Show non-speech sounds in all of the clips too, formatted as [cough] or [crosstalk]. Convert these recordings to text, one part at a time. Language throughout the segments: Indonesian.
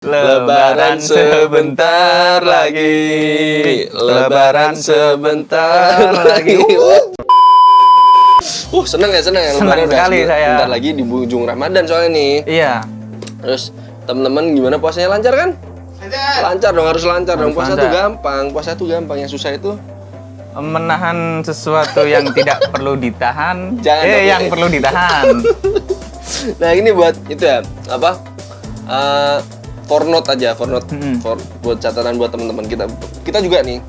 Lebaran sebentar lagi. Lebaran sebentar [laughs] lagi. [laughs] Uh, seneng ya seneng ya Seneng Lebaran udah sekali saya. Bentar lagi di ujung Ramadan soalnya nih. Iya. Terus teman-teman gimana puasanya lancar kan? Lancar dong harus lancar dong. Harus Puasa lancar. tuh gampang. Puasa tuh gampang. Yang susah itu Menahan sesuatu yang [laughs] tidak perlu ditahan. Jangan eh, dong. yang perlu ditahan. Nah ini buat itu ya apa? Eh for note aja, for note, Hmm. for buat catatan buat teman-teman kita. Kita juga nih,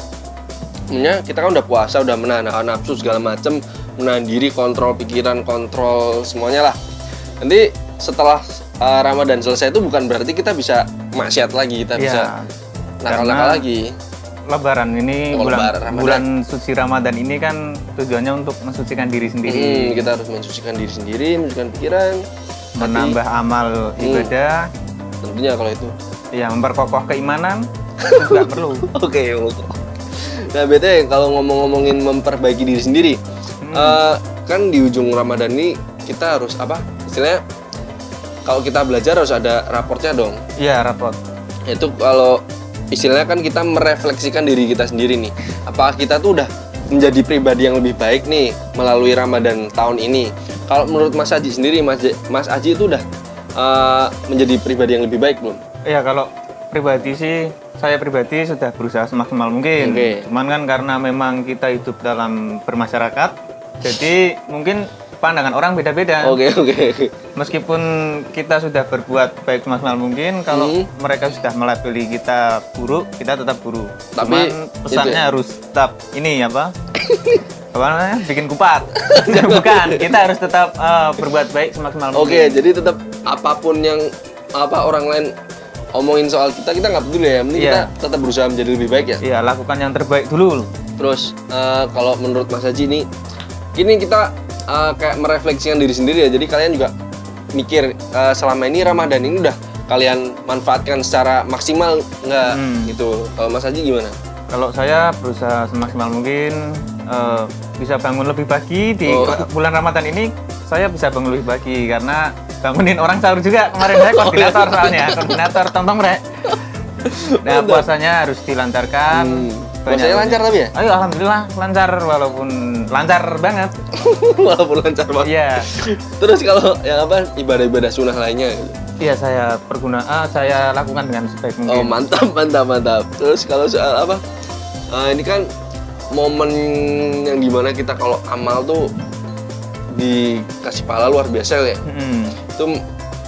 sebenarnya kita kan udah puasa, udah menahan nafsu segala macem, menahan diri, kontrol pikiran, kontrol semuanya lah. Nanti setelah eh, Ramadan selesai itu bukan berarti kita bisa maksiat lagi, kita bisa Iya. nakal-nakal lagi. Lebaran ini Oh, bulan Lebaran, Ramadan. bulan suci Ramadan ini kan tujuannya untuk mensucikan diri Hmm, sendiri, kita harus mensucikan diri sendiri, mensucikan pikiran, hati. menambah amal Hmm. Tentunya kalau itu. ya memperkokoh keimanan [laughs] itu juga perlu. Oke, oke. Nah, bete kalau ngomong-ngomongin memperbaiki diri sendiri, eh, kan di ujung Ramadan ini kita harus apa? Istilahnya kalau kita belajar harus ada raportnya dong. Iya, rapot. Itu kalau istilahnya kan kita merefleksikan diri kita sendiri nih. Apakah kita tuh udah menjadi pribadi yang lebih baik nih melalui Ramadan tahun ini? Kalau menurut Mas Aji sendiri, Mas, Mas Aji itu udah eh, menjadi pribadi yang lebih baik belum? Iya, kalau pribadi sih saya pribadi sudah berusaha semaksimal mungkin. Oke. Cuman kan karena memang kita hidup dalam bermasyarakat, jadi mungkin pandangan orang beda-beda. Oke, oke. Meskipun kita sudah berbuat baik semaksimal mungkin, kalau Hmm. mereka sudah melabeli kita buruk, kita tetap buruk. Tapi, Cuman pesannya itu ya. harus tetap ini apa? [laughs] apa namanya? Bikin kupat. [laughs] Bukan, kita harus tetap eh, berbuat baik semaksimal mungkin. Oke, jadi tetap apa pun yang apa orang lain omongin soal kita, kita nggak peduli ya. Penting Iya. kita tetap berusaha menjadi lebih baik ya. Iya, lakukan yang terbaik dulu. Terus eh, kalau menurut Mas Haji ini, ini kita eh, kayak merefleksikan diri sendiri ya. Jadi kalian juga mikir eh, selama ini Ramadan ini udah kalian manfaatkan secara maksimal nggak Hmm. gitu. Kalau Mas Haji gimana? Kalau saya berusaha semaksimal mungkin eh, bisa bangun lebih pagi di Oh. bulan Ramadan ini saya bisa bangun lebih pagi karena bangunin orang sahur juga kemarin saya [laughs] koordinator soalnya koordinator tontong rek. [laughs] Nah puasanya harus dilancarkan. Hmm. Puasanya lancar tapi ya? Ayo alhamdulillah lancar walaupun lancar banget. [laughs] Walaupun lancar banget. Iya. Terus kalau yang apa ibadah-ibadah sunnah lainnya. Iya saya perguna ah, saya lakukan dengan sebaik mungkin. Oh mantap mantap mantap. Terus kalau soal apa? eh, ini kan momen yang di mana kita kalau amal tuh dikasih pahala luar biasa ya. Mm-mm. Itu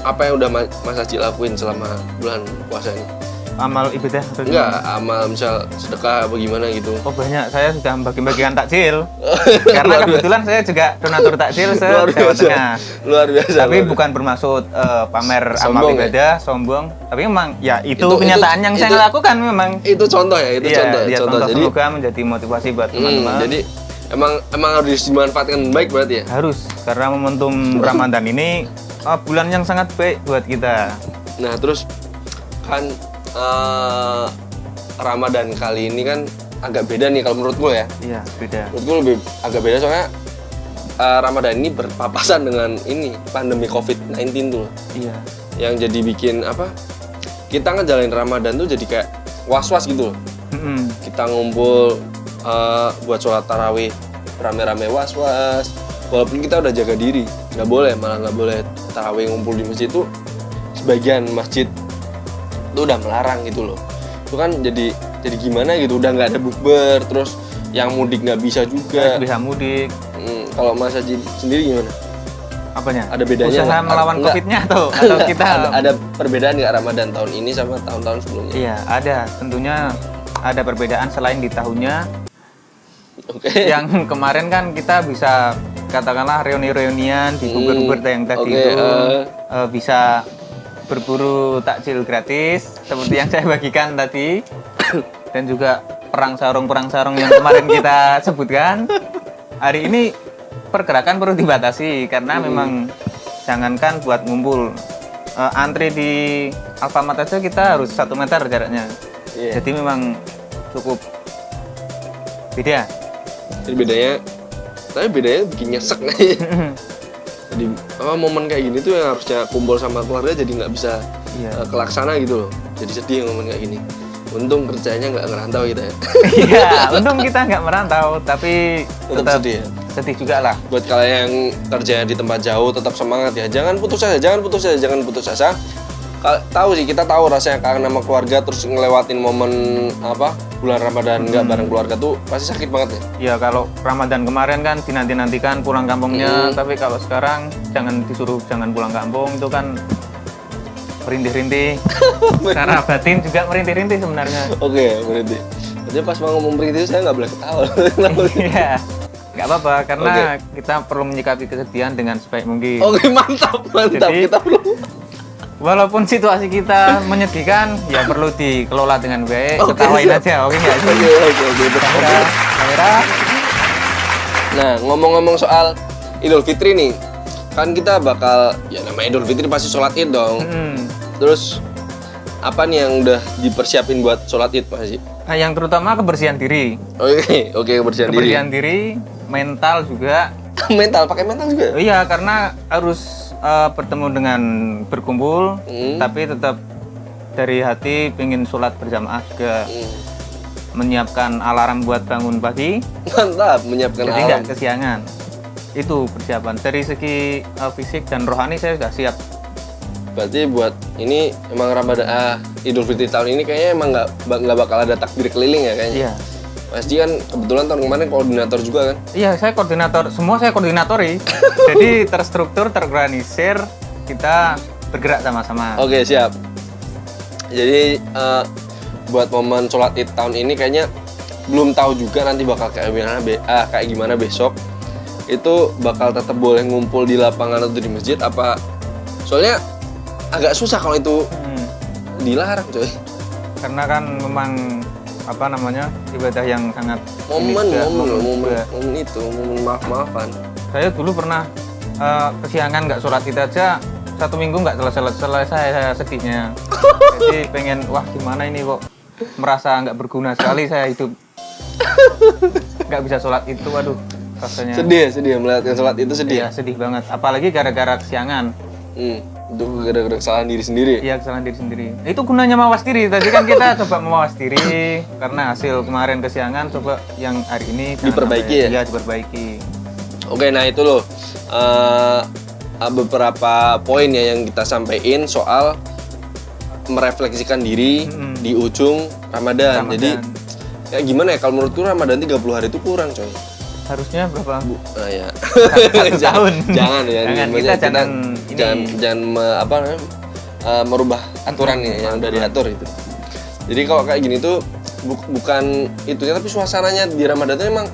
apa yang udah Ma- Mas Haji lakuin selama bulan puasa ini? Amal ibadah atau Enggak, amal misal sedekah apa gimana gitu. Oh banyak, saya sudah membagi-bagikan takjil [laughs] Karena kebetulan saya juga donatur takjil se Luar Jawa biasa. Tengah Luar biasa. Tapi luar bukan bermaksud eh, pamer amal Sombong ya? ibadah, sombong Tapi memang ya itu, Itu- kenyataan itu- yang itu- saya lakukan memang. Itu contoh ya, itu Iya, contoh, dia contoh. contoh Jadi, semoga menjadi motivasi buat hmm, teman-teman jadi emang emang harus dimanfaatkan baik berarti ya. Harus, karena momentum Ramadan ini eh, bulan yang sangat baik buat kita Nah terus kan eh, Ramadan kali ini kan agak beda nih kalau menurut gue ya. Iya, beda Menurut gue lebih agak beda soalnya eh, Ramadan ini berpapasan dengan ini pandemi COVID-19 tuh Iya, yang jadi bikin apa? Kita ngejalanin Ramadan tuh jadi kayak was-was gitu loh. Mm-mm. Kita ngumpul eh, buat sholat tarawih rame-rame was-was. Walaupun kita udah jaga diri, nggak boleh malah nggak boleh tarawih ngumpul di masjid tuh sebagian masjid itu udah melarang gitu loh. Itu kan jadi jadi gimana gitu udah nggak ada bukber terus yang mudik nggak bisa juga. bisa mudik Hmm, kalau Mas Haji sendiri gimana? Apanya? Ada bedanya Usaha nggak? melawan Enggak. COVID-nya atau, [laughs] atau kita ada, ada perbedaan nggak Ramadan tahun ini sama tahun-tahun sebelumnya? Iya, ada. Tentunya ada perbedaan selain di tahunnya. [laughs] Oke. Yang kemarin kan kita bisa katakanlah reuni-reunian di Hmm, Bogor yang tadi oke, itu eh. eh, bisa berburu takjil gratis seperti yang saya bagikan tadi dan juga perang sarung perang sarung yang kemarin kita [laughs] sebutkan. Hari ini pergerakan perlu dibatasi karena Hmm. memang jangankan buat ngumpul Eh, antri di Alfamart aja kita harus satu meter jaraknya. Iya. Jadi memang cukup beda. Jadi bedanya, tapi bedanya bikin nyesek nih. [laughs] jadi apa momen kayak gini tuh yang harusnya kumpul sama keluarga jadi nggak bisa Iya. eh, kelaksana gitu loh. jadi sedih ngomong kayak gini untung kerjanya nggak ngerantau kita ya [laughs] Iya, [laughs] untung kita nggak merantau, tapi Tetap tetap sedih ya? sedih juga lah. buat kalian yang kerjanya di tempat jauh tetap semangat ya jangan putus asa jangan putus asa jangan putus asa tahu sih kita tahu rasanya kangen sama keluarga terus ngelewatin momen apa bulan ramadan nggak bareng keluarga tuh pasti sakit banget ya Ya kalau Ramadan kemarin kan dinanti-nantikan pulang kampungnya, Hmm. tapi kalau sekarang jangan disuruh jangan pulang kampung itu kan merintih-rintih. Secara [laughs] batin juga merintih-rintih sebenarnya. oke berarti jadi pas mau ngomong begitu saya nggak boleh ketawa [laughs] Iya. Nggak apa-apa karena kita perlu menyikapi kesedihan dengan sebaik mungkin. oke mantap mantap Jadi- kita belum Walaupun situasi kita menyedihkan, ya perlu dikelola dengan baik. Oke, Ketawain siap. aja, oke nggak sih? oke oke oke Kamera, kamera. Nah, ngomong-ngomong soal Idul Fitri nih, kan kita bakal ya namanya Idul Fitri pasti sholat id dong. Hmm. Terus apa nih yang udah dipersiapin buat sholat id Pak Haji? Nah, yang terutama kebersihan diri. Oke, oke kebersihan diri. Kebersihan diri, mental juga. [laughs] mental, pakai mental juga. Oh iya, karena harus eh, bertemu dengan berkumpul, Hmm. tapi tetap dari hati pengen sholat berjamaah juga Hmm. menyiapkan alarm buat bangun pagi, Mantap, menyiapkan jadi nggak kesiangan. Itu persiapan. Dari segi eh, fisik dan rohani saya sudah siap. Berarti buat ini emang Ramadan ah Idul Fitri tahun ini kayaknya emang nggak nggak bakal ada takbir keliling ya kayaknya. Iya. Pasti kan kebetulan tahun kemarin koordinator juga kan. Iya, saya koordinator. Semua saya koordinatori. [laughs] jadi terstruktur, terorganisir, kita bergerak sama-sama. Oke siap. Jadi eh, buat momen sholat id tahun ini kayaknya belum tahu juga nanti bakal kayak gimana be- ah, kayak gimana besok. Itu bakal tetap boleh ngumpul di lapangan atau di masjid apa? Soalnya agak susah kalau itu Hmm. dilarang coy. Karena kan memang apa namanya ibadah yang sangat Momen, juga, momen, momen, juga. momen itu, momen maaf maafan. Saya dulu pernah eh, kesiangan nggak sholat id aja satu minggu nggak selesai selesai saya sedihnya. [laughs] Jadi pengen wah gimana ini kok merasa nggak berguna sekali saya hidup nggak bisa sholat itu waduh rasanya Sedih ya, sedih ya, melihat yang sholat itu sedih. Iya, sedih banget apalagi gara-gara kesiangan Hmm, itu gara-gara kesalahan diri sendiri. Iya kesalahan diri sendiri. Itu gunanya mawas diri. Tadi kan kita [laughs] coba mawas diri karena hasil kemarin kesiangan coba yang hari ini Diperbaiki sampai- ya? Iya diperbaiki. Oke, nah itu loh eh, beberapa poin ya yang kita sampaikan soal merefleksikan diri Mm-mm. di ujung Ramadan. Ramadan. Jadi kayak gimana ya kalau menurutku Ramadan 30 hari itu kurang, coy. Harusnya berapa? Nah, ya. Satu [laughs] tahun. jangan ya. Jangan, kita jangan ini. jangan jangan me- apa eh, merubah aturan ya yang udah diatur itu. Jadi kalau kayak gini tuh bu- bukan itunya tapi suasananya di Ramadan tuh emang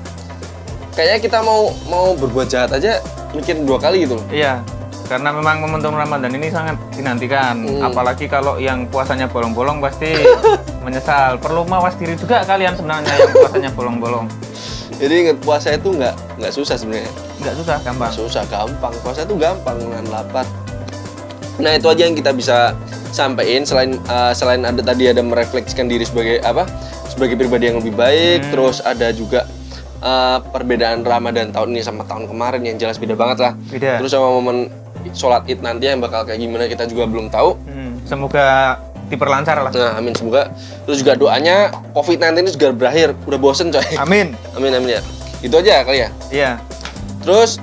kayaknya kita mau mau berbuat jahat aja mikir dua kali gitu loh. Iya. Karena memang momentum Ramadan ini sangat dinantikan. Hmm. Apalagi kalau yang puasanya bolong-bolong pasti [laughs] menyesal. Perlu mawas diri juga kalian sebenarnya yang puasanya bolong-bolong. Jadi inget puasa itu nggak nggak susah sebenarnya. Nggak susah, gampang. Susah gampang. Puasa itu gampang dengan lapar. Nah itu aja yang kita bisa sampaikan selain uh, selain ada tadi ada merefleksikan diri sebagai apa sebagai pribadi yang lebih baik. Hmm. Terus ada juga uh, perbedaan Ramadan tahun ini sama tahun kemarin yang jelas beda banget lah. Beda. Terus sama momen sholat id nanti yang bakal kayak gimana kita juga belum tahu. Hmm, Semoga diperlancar lah. Nah amin semoga. Terus juga doanya COVID-19 ini juga berakhir. Udah bosen coy. Amin. [laughs] Amin amin ya. Itu aja kali ya. Iya. Terus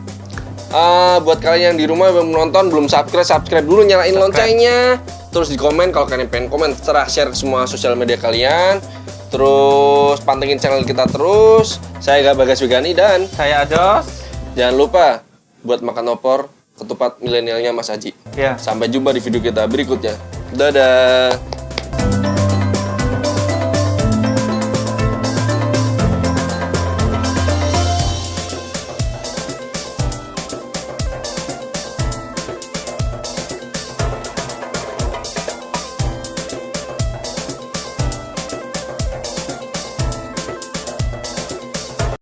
eh, buat kalian yang di rumah yang belum nonton, belum subscribe, subscribe dulu, nyalain loncengnya. Terus di komen kalau kalian pengen komen, terserah share ke semua sosial media kalian. Terus pantengin channel kita terus. Saya Gak Bagas Wigani dan Saya Ajos. jangan lupa buat makan opor ketupat milenialnya Mas Haji. Ya. Sampai jumpa di video kita berikutnya. Dadah.